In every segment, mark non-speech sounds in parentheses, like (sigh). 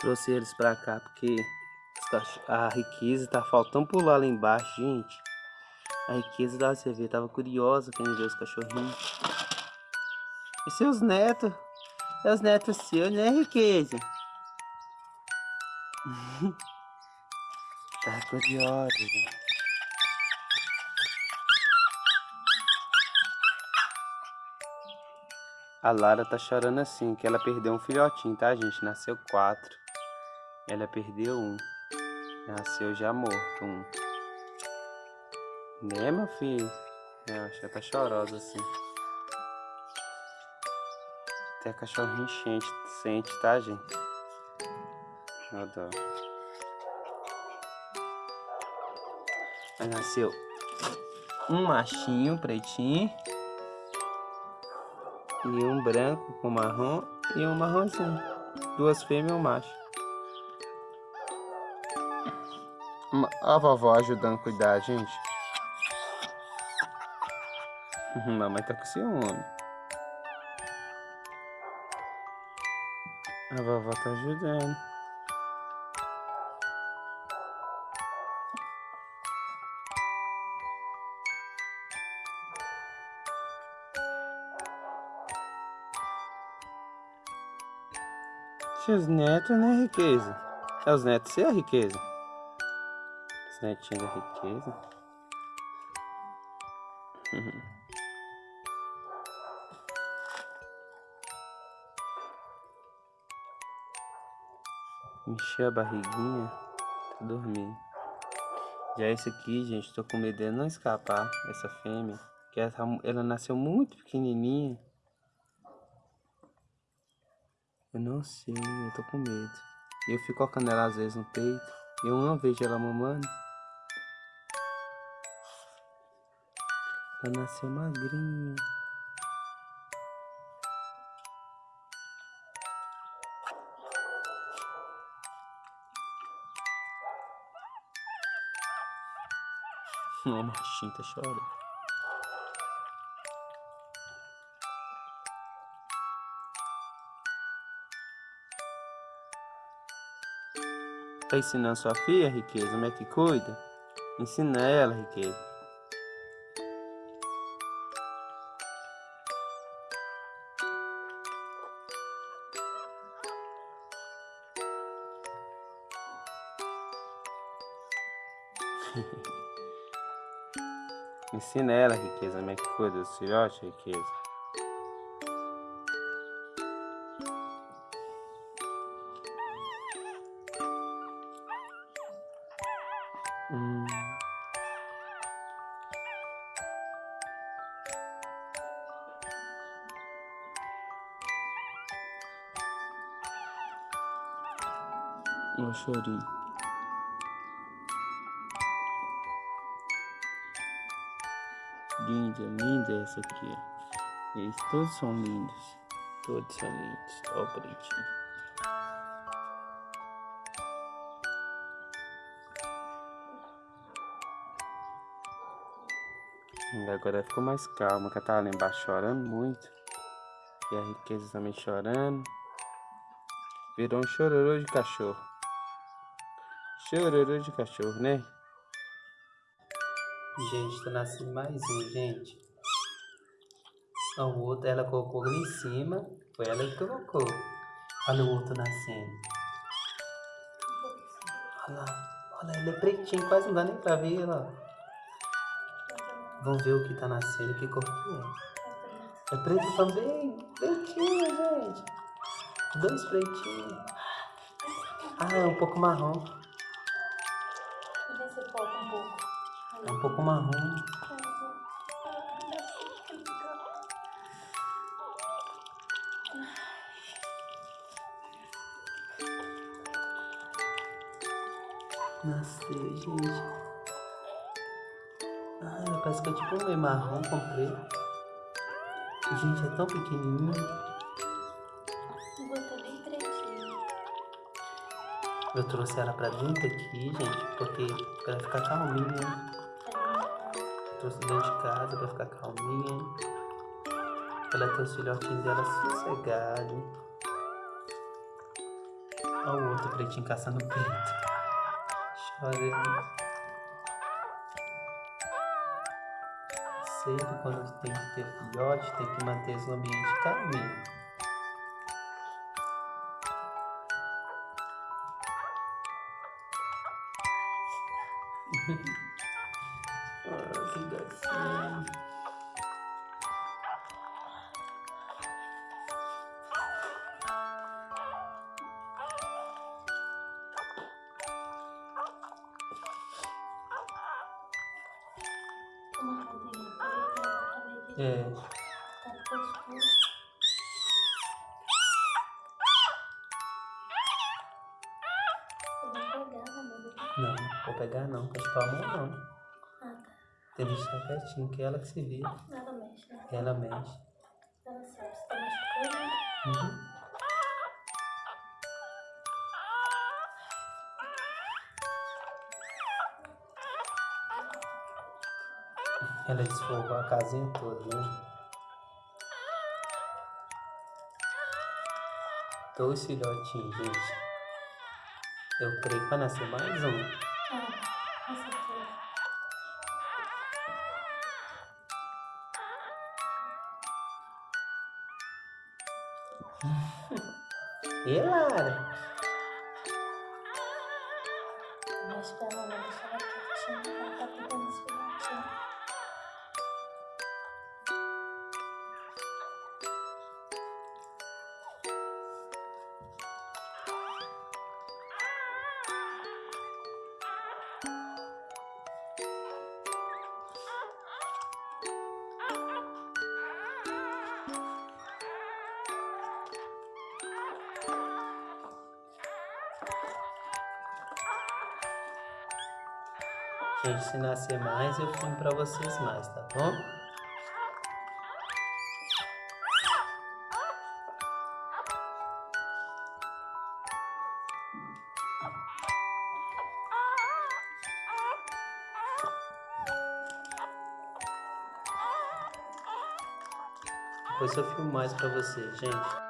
Trouxe eles pra cá porque a riqueza tá faltando pular lá embaixo, gente. A riqueza da você tava curiosa quem ver os cachorrinhos. E seus netos? É os netos seus, né, riqueza? (laughs) tá curiosa, gente. A Lara tá chorando assim, que ela perdeu um filhotinho, tá, gente? Nasceu quatro. Ela perdeu um. Nasceu já morto um. Né, meu filho? Eu acho que tá chorosa assim. Até cachorrinho enchente, sente, tá, gente? Ó dó. Aí nasceu um machinho pretinho. E um branco com marrom e um marronzinho. Duas fêmeas e um macho. A vovó ajudando a cuidar, gente. Mamãe tá com ciúme. A vovó tá ajudando. Seus netos, né, riqueza? É os netos ser a riqueza? Os netinhos da riqueza. (laughs) Encher a barriguinha, tá dormindo. Já esse aqui, gente, tô com medo de não escapar, essa fêmea. Que ela, ela nasceu muito pequenininha. Eu não sei, eu tô com medo. Eu fico colocando ela às vezes no peito. Eu não vejo ela mamando. Ela nasceu magrinha. Uma machinha tá chorando. Tá ensinando sua filha, riqueza, como é que cuida? Ensina ela, riqueza. Ensina ela, riqueza, como é que cuida do filhote, riqueza. Hum. Ó, chorinho. Linda, linda essa aqui. Eles todos são lindos. Todos são lindos. Ó. E agora ficou mais calma, que ela tava lá embaixo chorando muito. E a riqueza também chorando. Virou um chororô de cachorro. Chororô de cachorro, né? Gente, tá nascendo mais um, gente. O outro, ela colocou ali em cima. Foi ela que colocou. Olha o outro nascendo. Olha lá. Olha, ele é pretinho, quase não dá nem pra ver, ó. Vamos ver o que tá nascendo, que cor que é. É preto também? Pretinho, gente. Dois pretinhos. Ah, é um pouco marrom. Deixa eu um pouco. É um pouco marrom. Nasceu, gente. Ah, parece que é tipo um meio marrom com preto. Gente, é tão pequenininho. Eu trouxe ela pra dentro aqui, gente, porque pra ficar calminha. Trouxe dentro de casa pra ficar calminha. Ela ter os filhotinhos dela sossegado. Olha o outro pretinho caçando preto. Chorando. Sempre quando tem que ter filhote, tem que manter o ambiente calminho. ah, (laughs) amor. não, vou pegar não, com as palmas não. Ah, tá. Tem que deixar quietinho, que é ela que se vira. Ela mexe, né? Ela mexe. Ela sabe se tá machucando. Uhum. Ela desfolgou a casinha toda, né? Dois filhotinhos, gente. Eu creio que vai nascer mais um. Ah, com certeza. (laughs) E Lara? Mas pra ela não deixar ela quietinha, ela tá cuidando dos filhotinhos. Gente, se nascer mais, eu filmo pra vocês mais, tá bom? Depois eu filmo mais pra vocês, gente.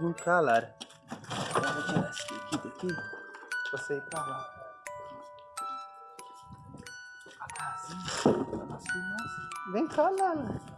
Vem cá, Lara. Vou tirar esse daqui daqui. Você ir pra lá. A casinha. Vem cá, Lara.